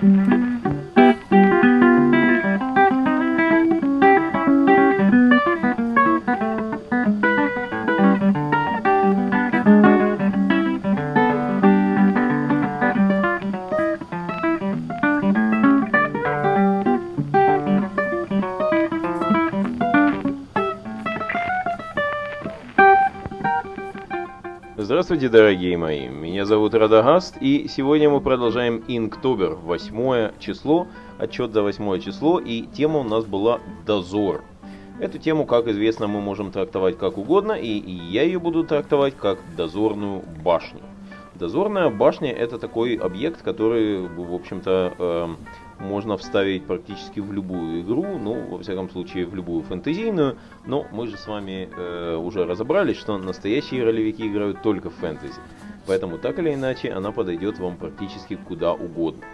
Thank you. Здравствуйте, дорогие мои! Меня зовут Радагаст, и сегодня мы продолжаем Инктобер, 8 число, отчет за 8 число, и тема у нас была «Дозор». Эту тему, как известно, мы можем трактовать как угодно, и я ее буду трактовать как дозорную башню. Дозорная башня это такой объект, который, в общем-то, эм, можно вставить практически в любую игру, ну, во всяком случае, в любую фэнтезийную, но мы же с вами э, уже разобрались, что настоящие ролевики играют только в фэнтези, поэтому так или иначе она подойдет вам практически куда угодно.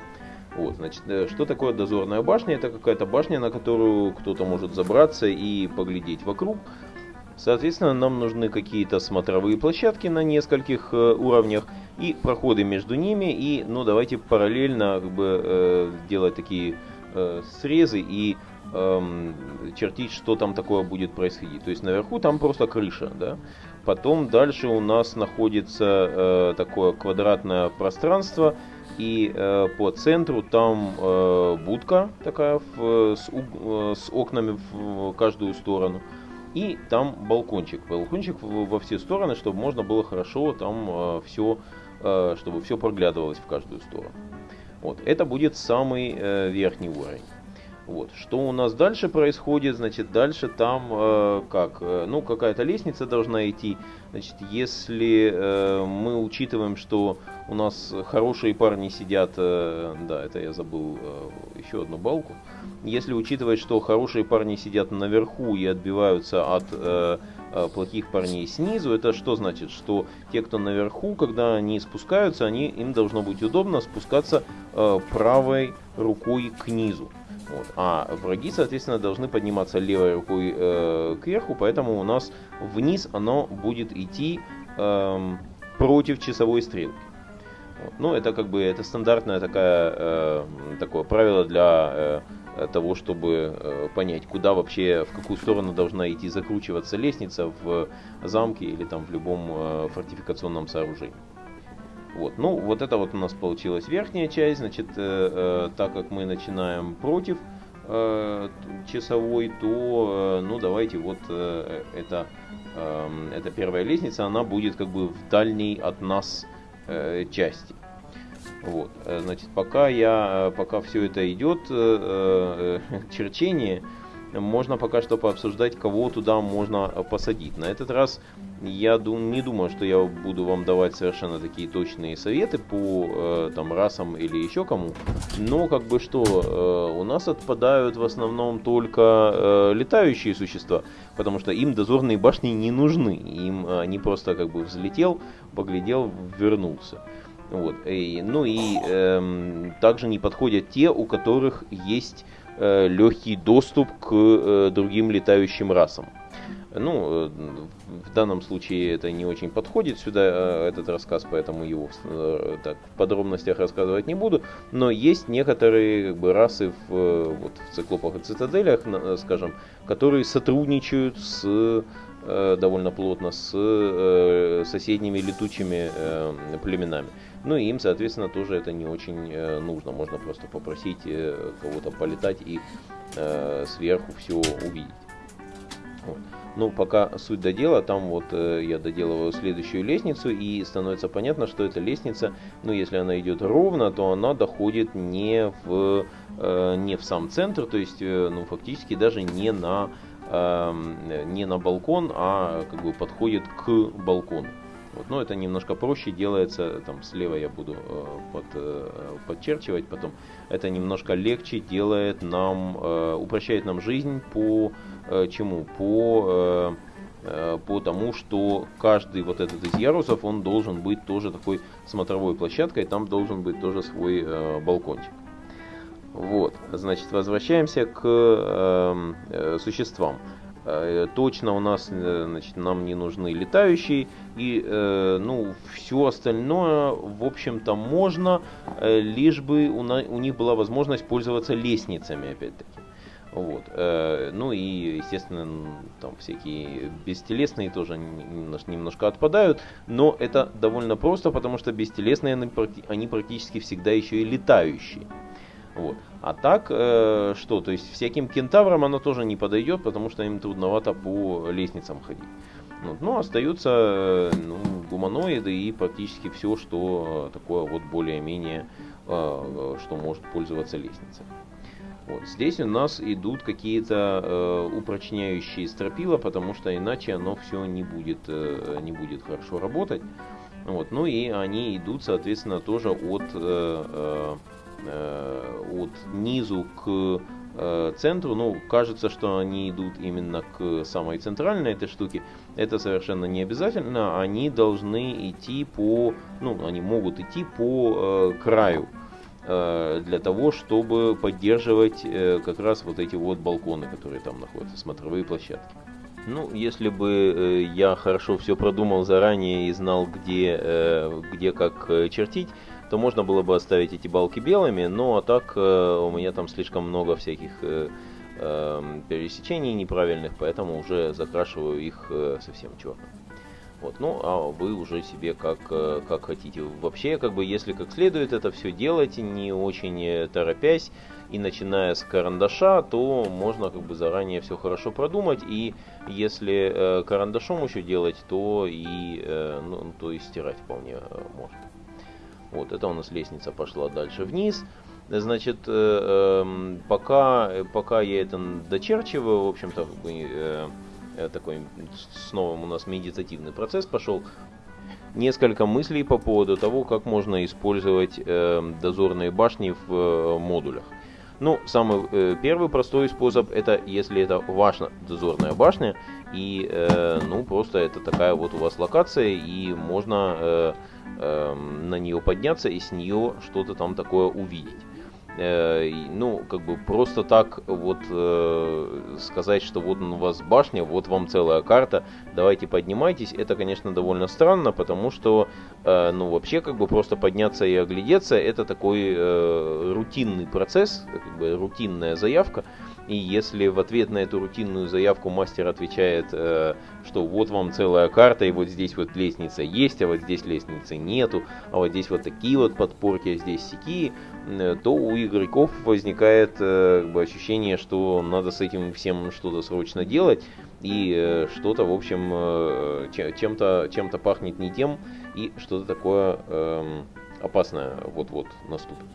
Вот, значит, э, что такое дозорная башня? Это какая-то башня, на которую кто-то может забраться и поглядеть вокруг. Соответственно, нам нужны какие-то смотровые площадки на нескольких э, уровнях, и проходы между ними, и ну давайте параллельно как бы э, делать такие э, срезы и э, чертить, что там такое будет происходить. То есть наверху там просто крыша, да. Потом дальше у нас находится э, такое квадратное пространство, и э, по центру там э, будка такая в, с, э, с окнами в каждую сторону. И там балкончик. Балкончик во все стороны, чтобы можно было хорошо там э, все Э, чтобы все проглядывалось в каждую сторону. Вот. Это будет самый э, верхний уровень. Вот. Что у нас дальше происходит? Значит, дальше там э, как? Э, ну, какая-то лестница должна идти. Значит, если э, мы учитываем, что у нас хорошие парни сидят, э, да, это я забыл э, еще одну балку. Если учитывать, что хорошие парни сидят наверху и отбиваются от э, Э, плохих парней снизу, это что значит? Что те, кто наверху, когда они спускаются, они, им должно быть удобно спускаться э, правой рукой к низу. Вот. А враги, соответственно, должны подниматься левой рукой э, кверху, поэтому у нас вниз оно будет идти э, против часовой стрелки. Вот. Ну, это как бы это стандартное такая, э, такое правило для э, того, чтобы э, понять, куда вообще, в какую сторону должна идти закручиваться лестница в замке или там в любом э, фортификационном сооружении. Вот, ну, вот это вот у нас получилась верхняя часть, значит, э, э, так как мы начинаем против э, часовой, то, э, ну, давайте вот э, это, э, эта первая лестница, она будет как бы в дальней от нас э, части. Вот, э, значит, пока я, э, пока все это идет, э, черчение, можно пока что пообсуждать, кого туда можно посадить. На этот раз я дум, не думаю, что я буду вам давать совершенно такие точные советы по там расам или еще кому. Но как бы что, у нас отпадают в основном только летающие существа, потому что им дозорные башни не нужны. Им они просто как бы взлетел, поглядел, вернулся. Вот. И, ну и э, также не подходят те, у которых есть э, легкий доступ к э, другим летающим расам. Ну, э, в данном случае это не очень подходит сюда, этот рассказ, поэтому его так, в подробностях рассказывать не буду. Но есть некоторые как бы, расы в, вот, в циклопах и цитаделях, скажем, которые сотрудничают с довольно плотно с соседними летучими племенами. Ну и им, соответственно, тоже это не очень э, нужно. Можно просто попросить э, кого-то полетать и э, сверху все увидеть. Вот. Ну, пока суть до дела, там вот э, я доделываю следующую лестницу, и становится понятно, что эта лестница, ну, если она идет ровно, то она доходит не в, э, не в сам центр, то есть, э, ну, фактически даже не на, э, не на балкон, а как бы подходит к балкону. Вот. Но это немножко проще делается, там слева я буду э, под, э, подчерчивать потом. Это немножко легче делает нам, э, упрощает нам жизнь по э, чему? По, э, э, по тому, что каждый вот этот из ярусов, он должен быть тоже такой смотровой площадкой, там должен быть тоже свой э, балкончик. Вот, значит, возвращаемся к э, э, существам. Э, точно у нас, э, значит, нам не нужны летающие, и, э, ну, все остальное, в общем-то, можно, лишь бы у, на, у них была возможность пользоваться лестницами, опять-таки. Вот. Ну и, естественно, там всякие бестелесные тоже немножко отпадают, но это довольно просто, потому что бестелесные они практически всегда еще и летающие. Вот. А так, э, что, то есть всяким кентаврам оно тоже не подойдет, потому что им трудновато по лестницам ходить. Вот. Ну, остаются э, ну, гуманоиды и практически все, что такое вот более-менее, э, что может пользоваться лестницей. Вот. Здесь у нас идут какие-то э, упрочняющие стропила, потому что иначе оно все не будет, э, не будет хорошо работать. Вот. Ну и они идут, соответственно, тоже от э, Э, от низу к э, центру, ну, кажется, что они идут именно к самой центральной этой штуке, это совершенно не обязательно, они должны идти по, ну, они могут идти по э, краю, э, для того, чтобы поддерживать э, как раз вот эти вот балконы, которые там находятся, смотровые площадки. Ну, если бы э, я хорошо все продумал заранее и знал, где, э, где как э, чертить, то можно было бы оставить эти балки белыми, но так э, у меня там слишком много всяких э, э, пересечений неправильных, поэтому уже закрашиваю их э, совсем черным. Вот, ну, а вы уже себе как, э, как хотите. Вообще, как бы, если как следует это все делать, не очень э, торопясь, и начиная с карандаша, то можно как бы заранее все хорошо продумать, и если э, карандашом еще делать, то и, э, ну, то и стирать вполне э, можно. Вот, это у нас лестница пошла дальше вниз. Значит, э, эм, пока, пока я это дочерчиваю, в общем-то, э, э, такой снова у нас медитативный процесс пошел. Несколько мыслей по поводу того, как можно использовать дозорные башни в модулях. Ну, самый э, первый простой способ это если это ваша дозорная башня и э, ну просто это такая вот у вас локация и можно э, Эм, на нее подняться и с нее что-то там такое увидеть. Э, ну, как бы просто так вот э, сказать, что вот у вас башня, вот вам целая карта, давайте поднимайтесь, это, конечно, довольно странно, потому что, э, ну, вообще, как бы просто подняться и оглядеться, это такой э, рутинный процесс, как бы рутинная заявка, и если в ответ на эту рутинную заявку мастер отвечает, э, что вот вам целая карта, и вот здесь вот лестница есть, а вот здесь лестницы нету, а вот здесь вот такие вот подпорки, а здесь сякие, э, то у игроков возникает э, как бы, ощущение, что надо с этим всем что-то срочно делать, и э, что-то, в общем, э, чем-то чем пахнет не тем, и что-то такое э, опасное вот-вот наступит.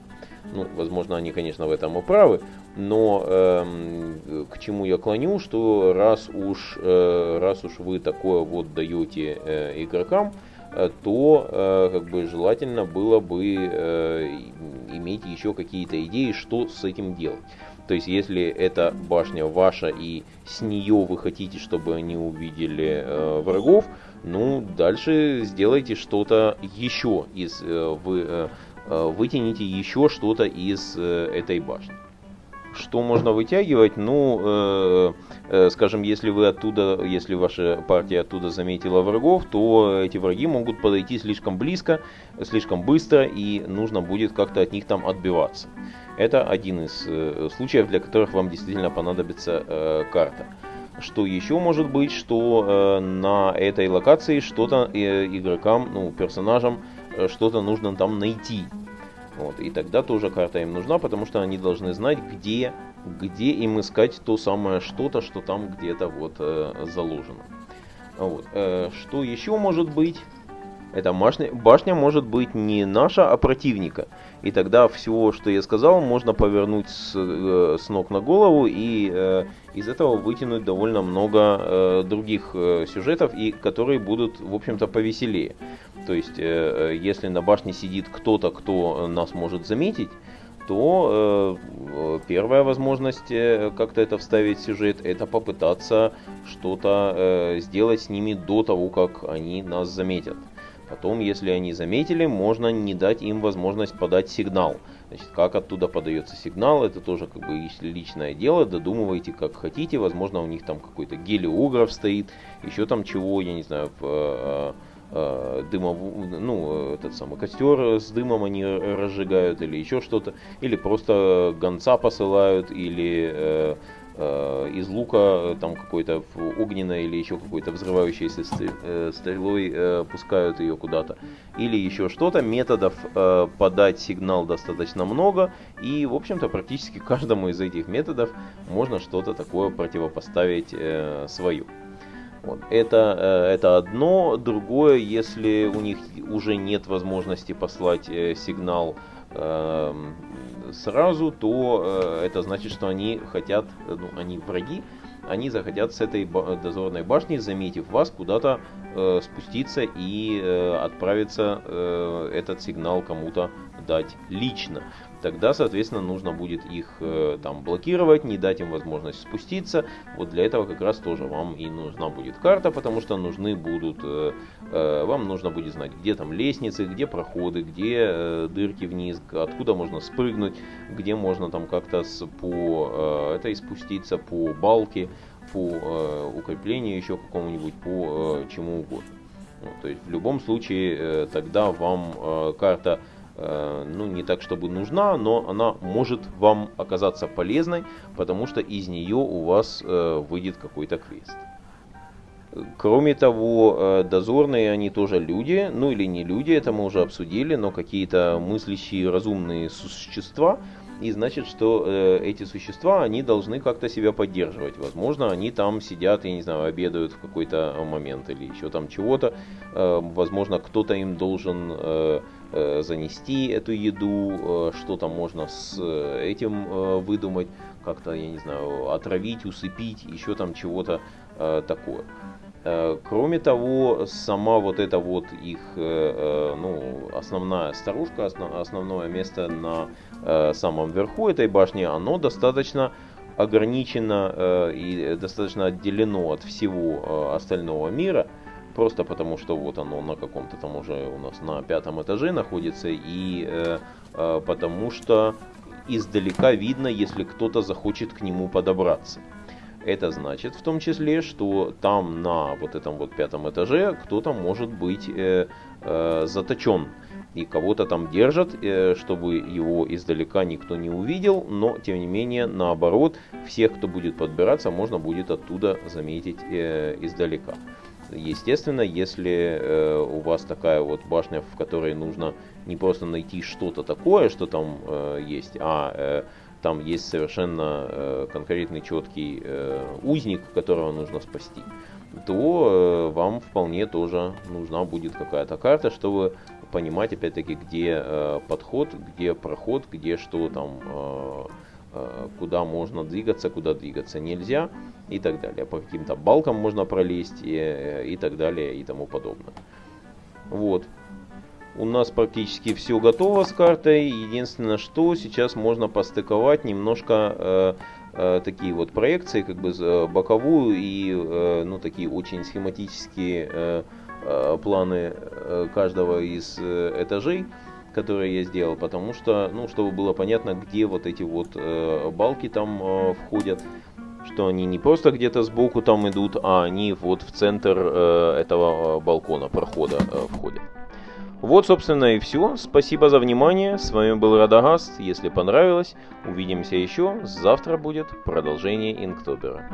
Ну, возможно, они, конечно, в этом и правы, но э, к чему я клоню, что раз уж, э, раз уж вы такое вот даете э, игрокам, э, то э, как бы желательно было бы э, иметь еще какие-то идеи, что с этим делать. То есть, если эта башня ваша и с нее вы хотите, чтобы они увидели э, врагов, ну, дальше сделайте что-то еще из э, вы, э, вытяните еще что-то из э, этой башни. Что можно вытягивать? Ну, э, э, скажем, если вы оттуда, если ваша партия оттуда заметила врагов, то эти враги могут подойти слишком близко, слишком быстро, и нужно будет как-то от них там отбиваться. Это один из э, случаев, для которых вам действительно понадобится э, карта. Что еще может быть, что э, на этой локации что-то э, игрокам, ну, персонажам Э, что-то нужно там найти. Вот, и тогда тоже карта им нужна, потому что они должны знать, где, где им искать то самое что-то, что там где-то вот э, заложено. Вот. Э, что еще может быть? Эта башня, может быть не наша, а противника. И тогда все, что я сказал, можно повернуть с, э, с ног на голову и э, из этого вытянуть довольно много э, других э, сюжетов, и которые будут, в общем-то, повеселее. То есть, э, если на башне сидит кто-то, кто нас может заметить, то э, первая возможность э, как-то это вставить в сюжет, это попытаться что-то э, сделать с ними до того, как они нас заметят. Потом, если они заметили, можно не дать им возможность подать сигнал. Значит, как оттуда подается сигнал, это тоже как бы личное дело, додумывайте как хотите, возможно у них там какой-то гелиограф стоит, еще там чего, я не знаю, в, э, э, дымов, ну, этот самый костер с дымом они разжигают или еще что-то, или просто гонца посылают, или э, Э, из лука э, там какой-то огненной или еще какой-то взрывающейся э, стрелой пускают ее куда-то. Или еще что-то. Методов подать сигнал достаточно много. И, в общем-то, практически каждому из этих методов можно что-то такое противопоставить свою. Вот. Это, это одно. Другое, если у них уже нет возможности послать сигнал сразу, то э, это значит, что они хотят, э, ну, они враги, они захотят с этой дозорной башни, заметив вас, куда-то э, спуститься и э, отправиться э, этот сигнал кому-то дать лично тогда, соответственно, нужно будет их э, там блокировать, не дать им возможность спуститься. Вот для этого как раз тоже вам и нужна будет карта, потому что нужны будут, э, э, вам нужно будет знать, где там лестницы, где проходы, где дырки вниз, откуда можно спрыгнуть, где можно там как-то по, э, это и спуститься по балке, по укреплению еще какому-нибудь, по чему угодно. Ну, то есть в любом случае тогда вам карта ну, не так, чтобы нужна, но она может вам оказаться полезной, потому что из нее у вас э, выйдет какой-то квест. Кроме того, э, дозорные они тоже люди, ну или не люди, это мы уже обсудили, но какие-то мыслящие разумные существа, и значит, что э, эти существа, они должны как-то себя поддерживать. Возможно, они там сидят, я не знаю, обедают в какой-то момент или еще там чего-то. Э, возможно, кто-то им должен э, э, занести эту еду, э, что-то можно с э, этим э, выдумать, как-то, я не знаю, отравить, усыпить, еще там чего-то э, такое. Э, кроме того, сама вот эта вот их, э, ну, основная старушка, основное место на самом верху этой башни, оно достаточно ограничено и достаточно отделено от всего остального мира просто потому что вот оно на каком-то там уже у нас на пятом этаже находится, и э, э, потому что издалека видно, если кто-то захочет к нему подобраться. Это значит в том числе, что там на вот этом вот пятом этаже кто-то может быть э, э, заточен. И кого-то там держат, э, чтобы его издалека никто не увидел, но тем не менее, наоборот, всех, кто будет подбираться, можно будет оттуда заметить э, издалека. Естественно, если э, у вас такая вот башня, в которой нужно не просто найти что-то такое, что там э, есть, а э, там есть совершенно э, конкретный четкий э, узник, которого нужно спасти, то э, вам вполне тоже нужна будет какая-то карта, чтобы понимать опять-таки, где э, подход, где проход, где что там, э, куда можно двигаться, куда двигаться нельзя и так далее. По каким-то балкам можно пролезть и, и так далее и тому подобное. Вот. У нас практически все готово с картой. Единственное, что сейчас можно постыковать немножко э, э, такие вот проекции, как бы э, боковую и э, ну такие очень схематические э, э, планы э, каждого из э, этажей которые я сделал, потому что, ну, чтобы было понятно, где вот эти вот э, балки там э, входят, что они не просто где-то сбоку там идут, а они вот в центр э, этого э, балкона, прохода э, входят. Вот, собственно, и все. Спасибо за внимание. С вами был Радагаст. Если понравилось, увидимся еще. Завтра будет продолжение Инктобера.